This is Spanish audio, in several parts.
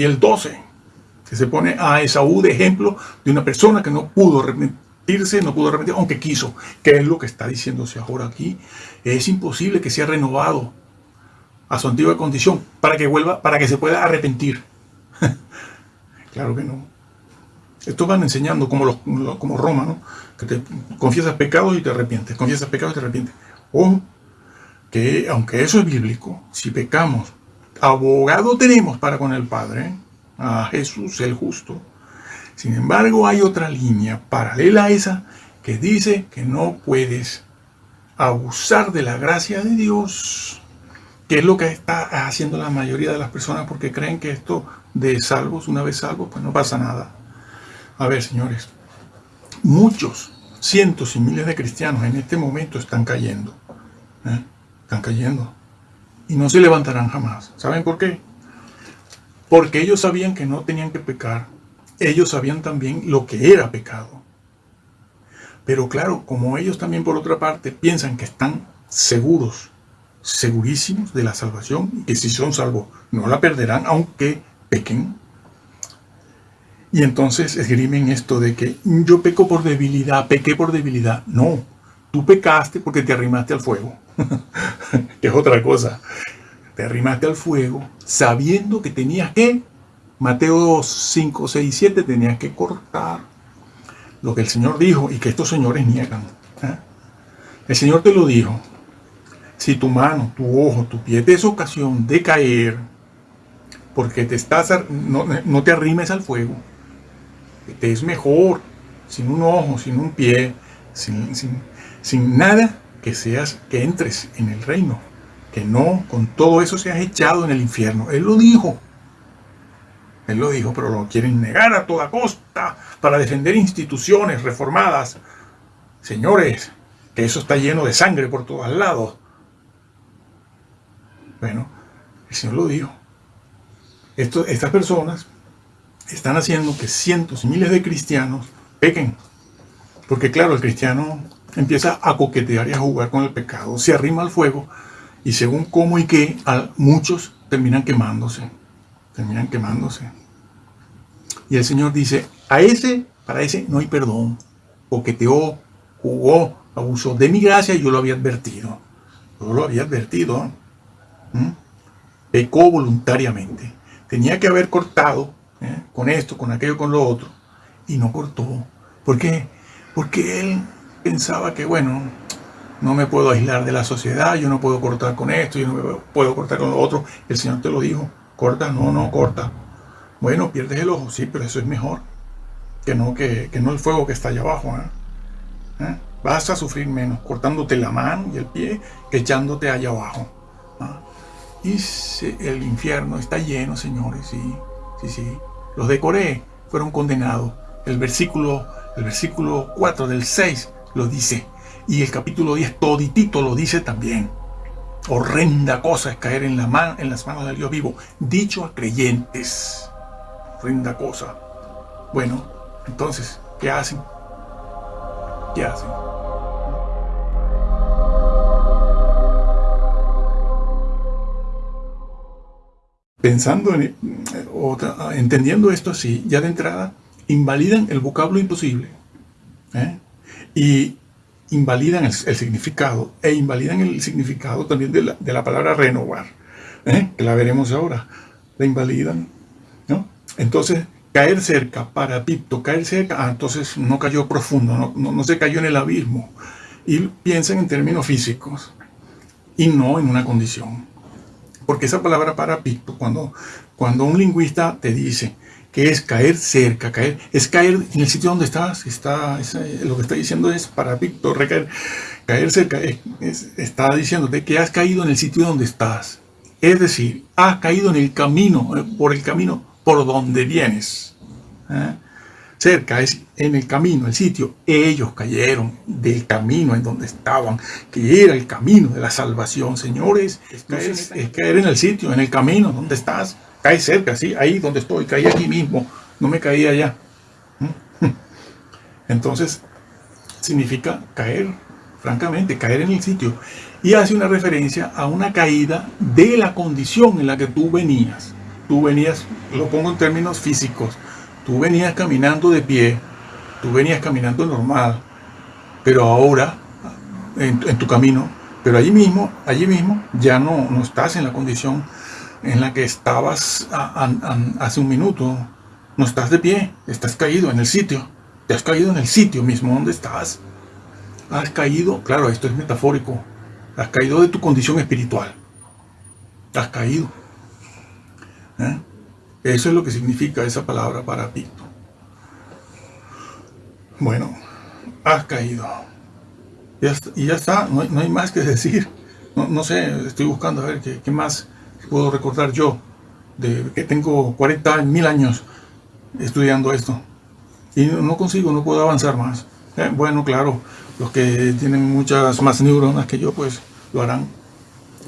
Y el 12, que se pone a Esaú de ejemplo de una persona que no pudo arrepentirse, no pudo arrepentir, aunque quiso. ¿Qué es lo que está diciéndose ahora aquí? Es imposible que sea renovado a su antigua condición para que vuelva, para que se pueda arrepentir. claro que no. Esto van enseñando como, los, como Roma, ¿no? Que te confiesas pecados y te arrepientes, confiesas pecados y te arrepientes. O que, aunque eso es bíblico, si pecamos, abogado tenemos para con el Padre, a Jesús el justo. Sin embargo, hay otra línea paralela a esa que dice que no puedes abusar de la gracia de Dios, que es lo que está haciendo la mayoría de las personas porque creen que esto de salvos, una vez salvos, pues no pasa nada. A ver, señores, muchos, cientos y miles de cristianos en este momento están cayendo. ¿eh? Están cayendo. Y no se levantarán jamás. ¿Saben por qué? Porque ellos sabían que no tenían que pecar. Ellos sabían también lo que era pecado. Pero claro, como ellos también por otra parte piensan que están seguros, segurísimos de la salvación, y que si son salvos no la perderán aunque pequen. Y entonces esgrimen esto de que yo peco por debilidad, pequé por debilidad. No, tú pecaste porque te arrimaste al fuego. que es otra cosa. Te arrimaste al fuego sabiendo que tenías que, Mateo 5, 6, 7, tenías que cortar lo que el Señor dijo y que estos señores niegan. ¿eh? El Señor te lo dijo. Si tu mano, tu ojo, tu pie te es ocasión de caer, porque te estás, no, te arrimes al fuego, te es mejor sin un ojo, sin un pie, sin, sin, sin nada que seas, que entres en el reino, que no con todo eso seas echado en el infierno. Él lo dijo. Él lo dijo, pero lo quieren negar a toda costa para defender instituciones reformadas. Señores, que eso está lleno de sangre por todos lados. Bueno, el Señor lo dijo. Estas personas están haciendo que cientos y miles de cristianos pequen. Porque claro, el cristiano empieza a coquetear y a jugar con el pecado, se arrima al fuego y según cómo y qué, muchos terminan quemándose, terminan quemándose. Y el Señor dice, a ese, para ese no hay perdón, coqueteó, jugó, abusó de mi gracia y yo lo había advertido. Yo lo había advertido. Pecó voluntariamente. Tenía que haber cortado ¿eh? con esto, con aquello, con lo otro. Y no cortó. ¿Por qué? Porque él pensaba que, bueno, no me puedo aislar de la sociedad, yo no puedo cortar con esto, yo no puedo cortar con lo otro. El Señor te lo dijo, corta, no, no, corta. Bueno, pierdes el ojo, sí, pero eso es mejor que no, que, no el fuego que está allá abajo. ¿eh? ¿Eh? Vas a sufrir menos cortándote la mano y el pie que echándote allá abajo. Y el infierno está lleno, señores, sí, sí, sí. Los de Corea fueron condenados. El versículo, el versículo 4 del 6 lo dice. Y el capítulo 10 toditito lo dice también. Horrenda cosa es caer en, la en las manos del Dios vivo. Dicho a creyentes. Horrenda cosa. Bueno, entonces, ¿qué hacen? ¿Qué hacen? Pensando en, entendiendo esto así, ya de entrada, invalidan el vocablo imposible. ¿eh? Y invalidan el, significado e invalidan el significado también de la, palabra renovar, ¿eh? que la veremos ahora, la invalidan, ¿no? Entonces, caer cerca, para Pipto, caer cerca, ah, entonces no cayó profundo, no, no, se cayó en el abismo, y piensan en términos físicos, y no en una condición. Porque esa palabra para Pipto, cuando, cuando un lingüista te dice, que es caer cerca, caer, es caer en el sitio donde estás, está, lo que está diciendo es para Víctor, recaer, caer cerca, está diciéndote que has caído en el sitio donde estás, es decir, has caído en el camino, eh, por el camino por donde vienes. ¿eh? Cerca es en el camino, el sitio. Ellos cayeron del camino en donde estaban, que era el camino de la salvación. Señores, es caer en el sitio, en el camino donde estás cae cerca, sí, ahí donde estoy, caí aquí mismo, no me caí allá. Entonces, significa caer, francamente, caer en el sitio. Y hace una referencia a una caída de la condición en la que tú venías. tú venías, lo pongo en términos físicos, tú venías caminando de pie, tú venías caminando normal, pero ahora, en, tu camino, pero allí mismo, allí mismo, ya no, no estás en la condición en la que estabas hace un minuto, no estás de pie, estás caído en el sitio, te has caído en el sitio mismo donde estás, has caído, claro, esto es metafórico, has caído de tu condición espiritual, has caído. ¿Eh? Eso es lo que significa esa palabra para Picto. Bueno, has caído. Y ya está, no hay, más que decir. No, sé, estoy buscando a ver qué, más puedo recordar yo, que tengo 40 mil años estudiando esto. Y no consigo, no puedo avanzar más. Eh, bueno, claro, los que tienen muchas más neuronas que yo, pues lo harán,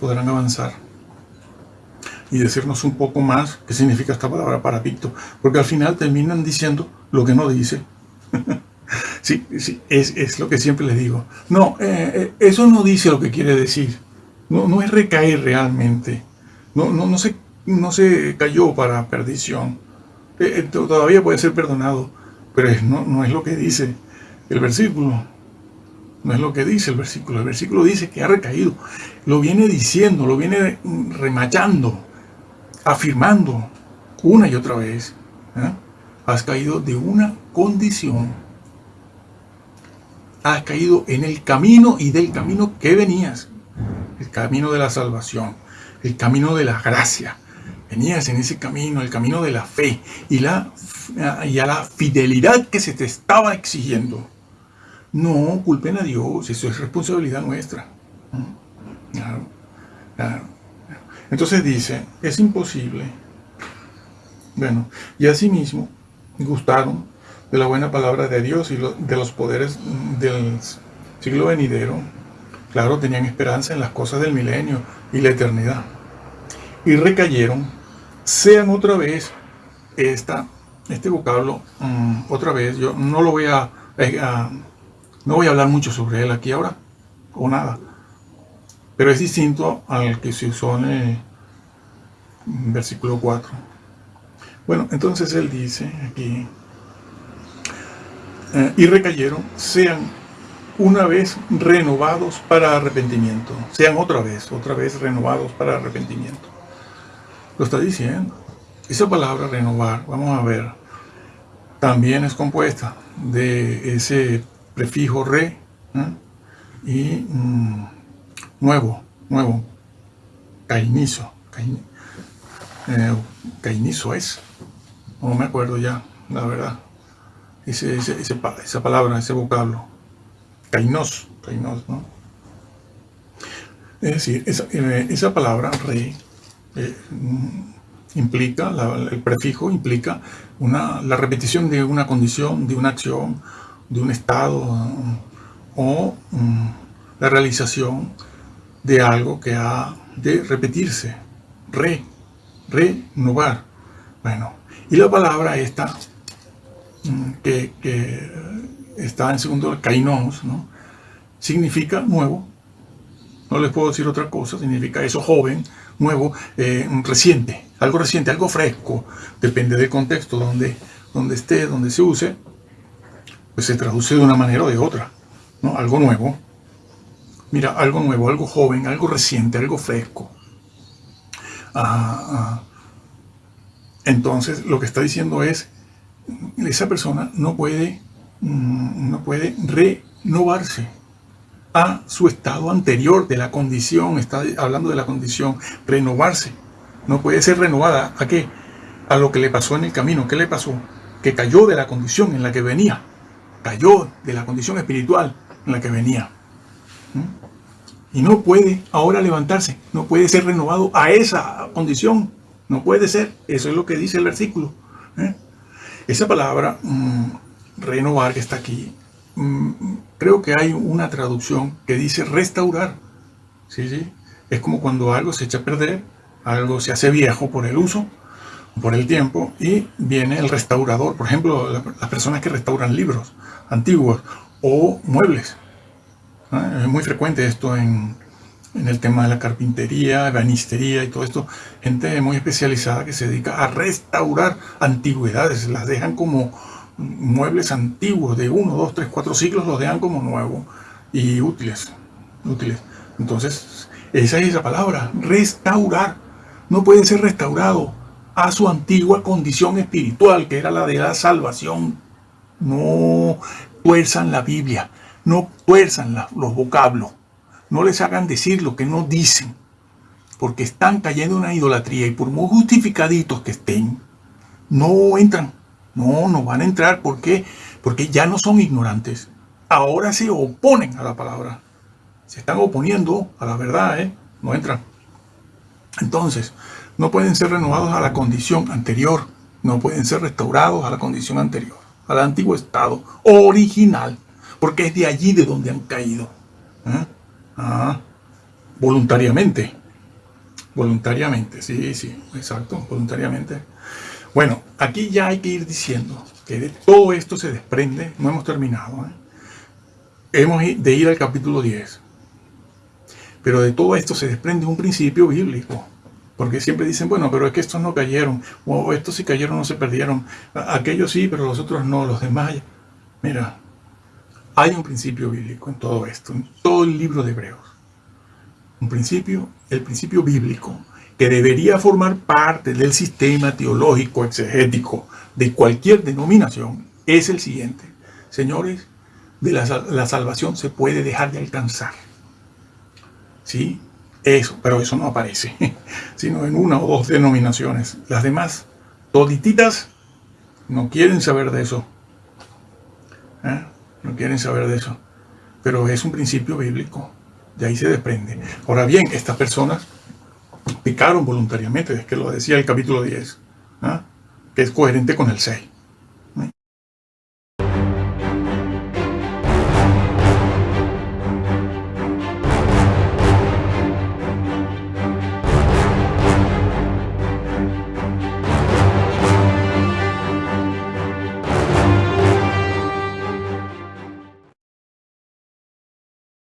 podrán avanzar. Y decirnos un poco más qué significa esta palabra para Picto. Porque al final terminan diciendo lo que no dice. sí, sí es, lo que siempre les digo. No, eh, eh, eso no dice lo que quiere decir. No, no es recaer realmente. No, no, no, se, no se cayó para perdición. Eh, todavía puede ser perdonado, pero no, no es lo que dice el versículo. No es lo que dice el versículo. El versículo dice que ha recaído. Lo viene diciendo, lo viene remachando, afirmando una y otra vez. Has caído de una condición. Has caído en el camino y del camino que venías. El camino de la salvación. El camino de la gracia. Venías en ese camino, el camino de la fe y, la, y a la fidelidad que se te estaba exigiendo. No culpen a Dios, eso es responsabilidad nuestra. Entonces dice, es imposible. Bueno, y asimismo gustaron de la buena palabra de Dios y de los poderes del siglo venidero. Claro, tenían esperanza en las cosas del milenio y la eternidad. Y recayeron, sean otra vez esta, este vocablo, mm, otra vez, yo no lo voy a, a, no voy a hablar mucho sobre él aquí ahora, o nada, pero es distinto al que se usó en el versículo 4. Bueno, entonces él dice aquí, eh, y recayeron, sean una vez renovados para arrepentimiento, sean otra vez, otra vez renovados para arrepentimiento. Lo está diciendo. Esa palabra renovar, vamos a ver, también es compuesta de ese prefijo re ¿eh? y mm, nuevo, nuevo, cainizo, eh, cainizo es, no me acuerdo ya, la verdad, ese, esa palabra, ese vocablo, kainos, kainos, ¿no? Es decir, esa, eh, palabra re mm, implica, el prefijo implica una, la repetición de una condición, de una acción, de un estado o mm, la realización de algo que ha de repetirse, re, renovar. Bueno, y la palabra esta, mm, que, está en segundo, kainos, ¿no? significa nuevo, no les puedo decir otra cosa, significa eso joven, nuevo, eh, reciente, algo reciente, algo fresco, depende del contexto donde, donde esté, donde se use, pues se traduce de una manera o de otra, ¿no? Algo nuevo. Mira, algo nuevo, algo joven, algo reciente, algo fresco. Ah, ah. Entonces, lo que está diciendo es, esa persona no puede, mm, no puede renovarse a su estado anterior de la condición, está hablando de la condición, renovarse. No puede ser renovada. ¿A qué? A lo que le pasó en el camino. ¿Qué le pasó? Que cayó de la condición en la que venía cayó de la condición espiritual en la que venía. ¿Mm? Y no puede ahora levantarse, no puede ser renovado a esa condición. No puede ser, eso es lo que dice el versículo. ¿eh? Esa palabra, mm, renovar, que está aquí, creo que hay una traducción que dice restaurar. ¿Sí, sí? Es como cuando algo se echa a perder, algo se hace viejo por el uso, por el tiempo, y viene el restaurador. Por ejemplo, las personas que restauran libros antiguos o muebles. Es muy frecuente esto en, en el tema de la carpintería, banistería y todo esto, gente muy especializada que se dedica a restaurar antigüedades, las dejan como muebles antiguos de 1, 2, 3, 4 siglos, los dejan como nuevos y útiles, útiles. Entonces, esa es esa palabra, restaurar. No puede ser restaurado a su antigua condición espiritual, que era la de la salvación. No tuerzan la Biblia, no tuerzan los vocablos, no les hagan decir lo que no dicen, porque están cayendo en una idolatría y por muy justificaditos que estén, no entran, no, no van a entrar. ¿Por qué? Porque ya no son ignorantes, ahora se oponen a la palabra, se están oponiendo a la verdad, ¿eh? no entran. Entonces, no pueden ser renovados a la condición anterior, no pueden ser restaurados a la condición anterior, al antiguo estado original, porque es de allí de donde han caído. ¿eh? Ah, voluntariamente. Voluntariamente, sí, sí, exacto, voluntariamente. Bueno, aquí ya hay que ir diciendo que de todo esto se desprende, no hemos terminado, ¿eh? hemos de ir al capítulo 10. Pero de todo esto se desprende un principio bíblico. Porque siempre dicen, bueno, pero es que estos no cayeron, o estos sí cayeron, no se perdieron, aquellos sí, pero los otros no, los demás. Mira, hay un principio bíblico en todo esto, en todo el libro de Hebreos. Un principio, el principio bíblico, que debería formar parte del sistema teológico exegético de cualquier denominación, es el siguiente. Señores, de la, la salvación se puede dejar de alcanzar. ¿Sí? Eso, pero eso no aparece, sino en una o dos denominaciones. Las demás, todititas, no quieren saber de eso. ¿Eh? No quieren saber de eso. Pero es un principio bíblico. De ahí se desprende. Ahora bien, estas personas picaron voluntariamente, es que lo decía el capítulo 10, ¿ah? que es coherente con el 6.